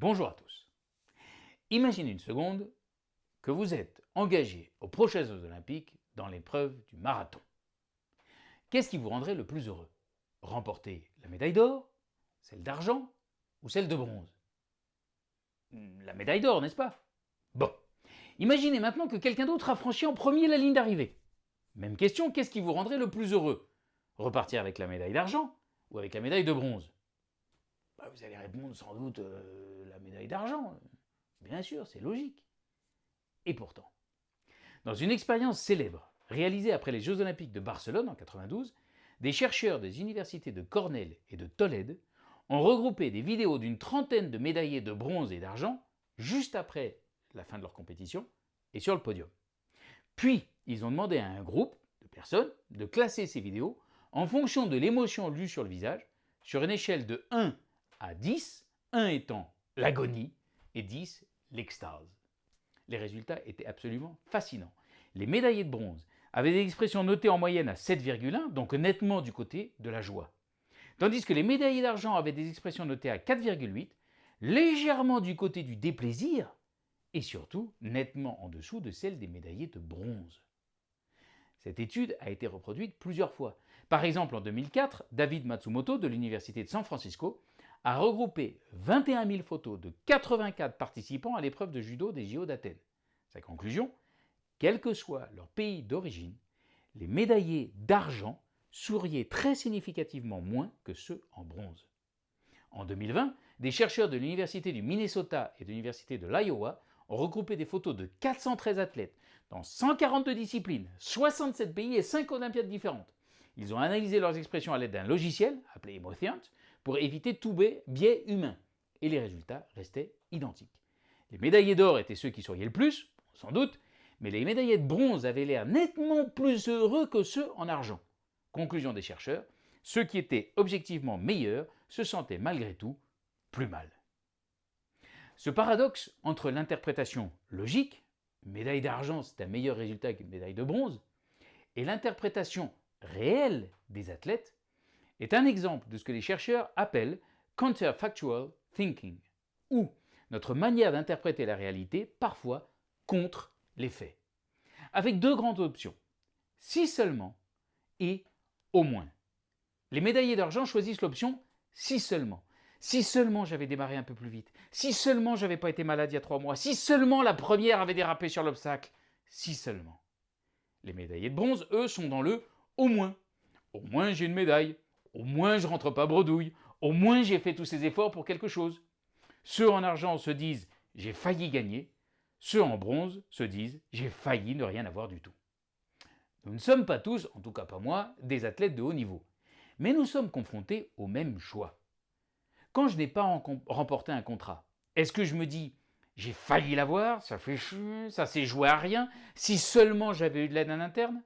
Bonjour à tous. Imaginez une seconde que vous êtes engagé aux prochains Jeux Olympiques dans l'épreuve du marathon. Qu'est-ce qui vous rendrait le plus heureux? Remporter la médaille d'or, celle d'argent ou celle de bronze? La médaille d'or, n'est-ce pas? Bon, imaginez maintenant que quelqu'un d'autre a franchi en premier la ligne d'arrivée. Même question, qu'est-ce qui vous rendrait le plus heureux? Repartir avec la médaille d'argent ou avec la médaille de bronze? Vous allez répondre sans doute euh, la médaille d'argent. Bien sûr, c'est logique. Et pourtant, dans une expérience célèbre réalisée après les Jeux Olympiques de Barcelone en 92, des chercheurs des universités de Cornell et de Tolède ont regroupé des vidéos d'une trentaine de médaillés de bronze et d'argent juste après la fin de leur compétition et sur le podium. Puis, ils ont demandé à un groupe de personnes de classer ces vidéos en fonction de l'émotion lue sur le visage, sur une échelle de 1 à 10, 1 étant l'agonie et 10 l'extase. Les résultats étaient absolument fascinants. Les médaillés de bronze avaient des expressions notées en moyenne à 7,1, donc nettement du côté de la joie. Tandis que les médaillés d'argent avaient des expressions notées à 4,8, légèrement du côté du déplaisir, et surtout nettement en dessous de celles des médaillés de bronze. Cette étude a été reproduite plusieurs fois. Par exemple, en 2004, David Matsumoto de l'Université de San Francisco a regroupé 21 000 photos de 84 participants à l'épreuve de judo des JO d'Athènes. Sa conclusion Quel que soit leur pays d'origine, les médaillés d'argent souriaient très significativement moins que ceux en bronze. En 2020, des chercheurs de l'Université du Minnesota et de l'Université de l'Iowa ont regroupé des photos de 413 athlètes dans 142 disciplines, 67 pays et 5 Olympiades différentes. Ils ont analysé leurs expressions à l'aide d'un logiciel, appelé Emotiant, pour éviter tout biais humain. Et les résultats restaient identiques. Les médaillés d'or étaient ceux qui souriaient le plus, sans doute, mais les médaillés de bronze avaient l'air nettement plus heureux que ceux en argent. Conclusion des chercheurs, ceux qui étaient objectivement meilleurs se sentaient malgré tout plus mal. Ce paradoxe entre l'interprétation logique, médaille d'argent c'est un meilleur résultat qu'une médaille de bronze, et l'interprétation réelle des athlètes est un exemple de ce que les chercheurs appellent counterfactual thinking, ou notre manière d'interpréter la réalité parfois contre les faits, avec deux grandes options, si seulement et au moins. Les médaillés d'argent choisissent l'option si seulement, si seulement j'avais démarré un peu plus vite, si seulement j'avais pas été malade il y a trois mois, si seulement la première avait dérapé sur l'obstacle, si seulement. Les médaillés de bronze, eux, sont dans le au moins. Au moins j'ai une médaille, au moins je rentre pas bredouille, au moins j'ai fait tous ces efforts pour quelque chose. Ceux en argent se disent j'ai failli gagner, ceux en bronze se disent j'ai failli ne rien avoir du tout. Nous ne sommes pas tous, en tout cas pas moi, des athlètes de haut niveau, mais nous sommes confrontés au même choix. Quand je n'ai pas remporté un contrat, est-ce que je me dis j'ai failli l'avoir, ça fait chier, ça s'est joué à rien, si seulement j'avais eu de l'aide en interne?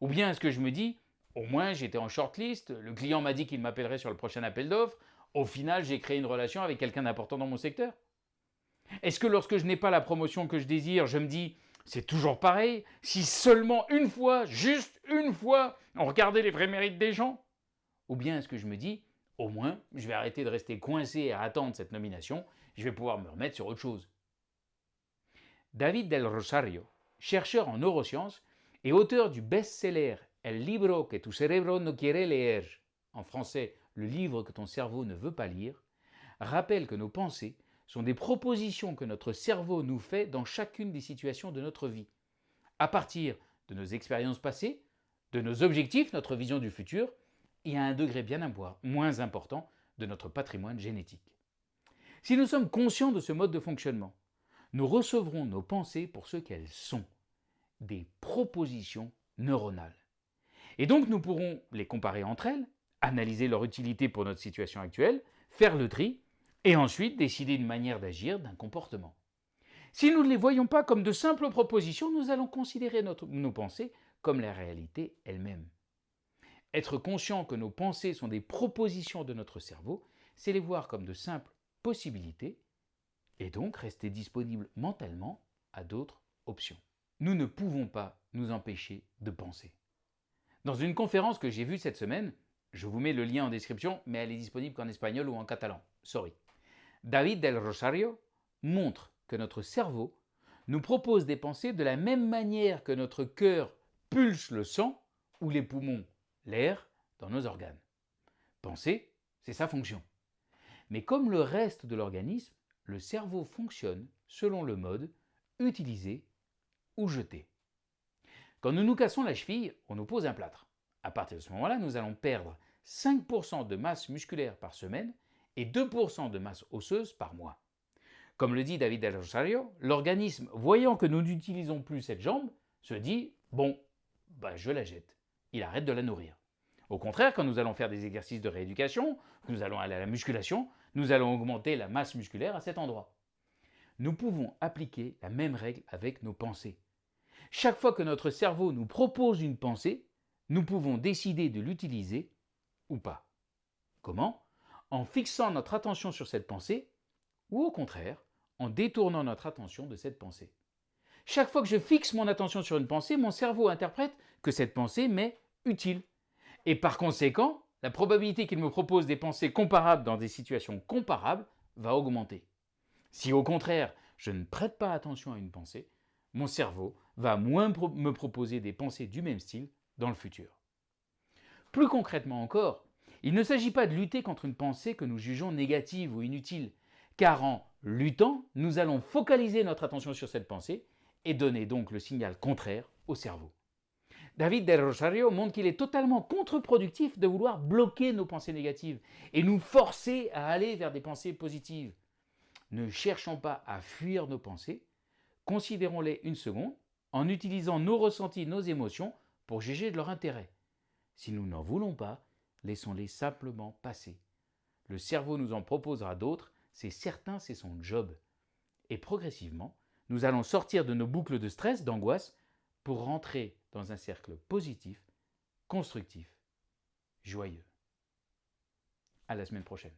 Ou bien est-ce que je me dis au moins j'étais en shortlist, le client m'a dit qu'il m'appellerait sur le prochain appel d'offres, au final j'ai créé une relation avec quelqu'un d'important dans mon secteur. Est-ce que lorsque je n'ai pas la promotion que je désire, je me dis c'est toujours pareil, si seulement une fois, juste une fois, on regardait les vrais mérites des gens? Ou bien est-ce que je me dis au moins, je vais arrêter de rester coincé à attendre cette nomination, je vais pouvoir me remettre sur autre chose? David Del Rosario, chercheur en neurosciences et auteur du best-seller El libro que tu cerebro no quiere leer, en français le livre que ton cerveau ne veut pas lire, rappelle que nos pensées sont des propositions que notre cerveau nous fait dans chacune des situations de notre vie, à partir de nos expériences passées, de nos objectifs, notre vision du futur, et à un degré bien moins important de notre patrimoine génétique. Si nous sommes conscients de ce mode de fonctionnement, nous recevrons nos pensées pour ce qu'elles sont, des propositions neuronales. Et donc nous pourrons les comparer entre elles, analyser leur utilité pour notre situation actuelle, faire le tri, et ensuite décider une manière d'agir, d'un comportement. Si nous ne les voyons pas comme de simples propositions, nous allons considérer nos pensées comme la réalité elle-même. Être conscient que nos pensées sont des propositions de notre cerveau, c'est les voir comme de simples possibilités et donc rester disponible mentalement à d'autres options. Nous ne pouvons pas nous empêcher de penser. Dans une conférence que j'ai vue cette semaine, je vous mets le lien en description, mais elle est disponible qu'en espagnol ou en catalan, sorry. David del Rosario montre que notre cerveau nous propose des pensées de la même manière que notre cœur pulse le sang ou les poumons l'air dans nos organes. Penser, c'est sa fonction. Mais comme le reste de l'organisme, le cerveau fonctionne selon le mode utiliser ou jeter. Quand nous nous cassons la cheville, on nous pose un plâtre. À partir de ce moment-là, nous allons perdre 5% de masse musculaire par semaine et 2% de masse osseuse par mois. Comme le dit David Del Rosario, l'organisme, voyant que nous n'utilisons plus cette jambe, se dit « bon, bah, je la jette ». Il arrête de la nourrir. Au contraire, quand nous allons faire des exercices de rééducation, nous allons aller à la musculation, nous allons augmenter la masse musculaire à cet endroit. Nous pouvons appliquer la même règle avec nos pensées. Chaque fois que notre cerveau nous propose une pensée, nous pouvons décider de l'utiliser ou pas. Comment? En fixant notre attention sur cette pensée ou au contraire, en détournant notre attention de cette pensée. Chaque fois que je fixe mon attention sur une pensée, mon cerveau interprète que cette pensée m'est utile. Et par conséquent, la probabilité qu'il me propose des pensées comparables dans des situations comparables va augmenter. Si au contraire, je ne prête pas attention à une pensée, mon cerveau va moins me proposer des pensées du même style dans le futur. Plus concrètement encore, il ne s'agit pas de lutter contre une pensée que nous jugeons négative ou inutile, car en luttant, nous allons focaliser notre attention sur cette pensée et donner donc le signal contraire au cerveau. David Del Rosario montre qu'il est totalement contre-productif de vouloir bloquer nos pensées négatives et nous forcer à aller vers des pensées positives. Ne cherchons pas à fuir nos pensées, considérons-les une seconde en utilisant nos ressentis, nos émotions pour juger de leur intérêt. Si nous n'en voulons pas, laissons-les simplement passer. Le cerveau nous en proposera d'autres c'est certain, c'est son job. Et progressivement, nous allons sortir de nos boucles de stress, d'angoisse, pour rentrer dans un cercle positif, constructif, joyeux. À la semaine prochaine.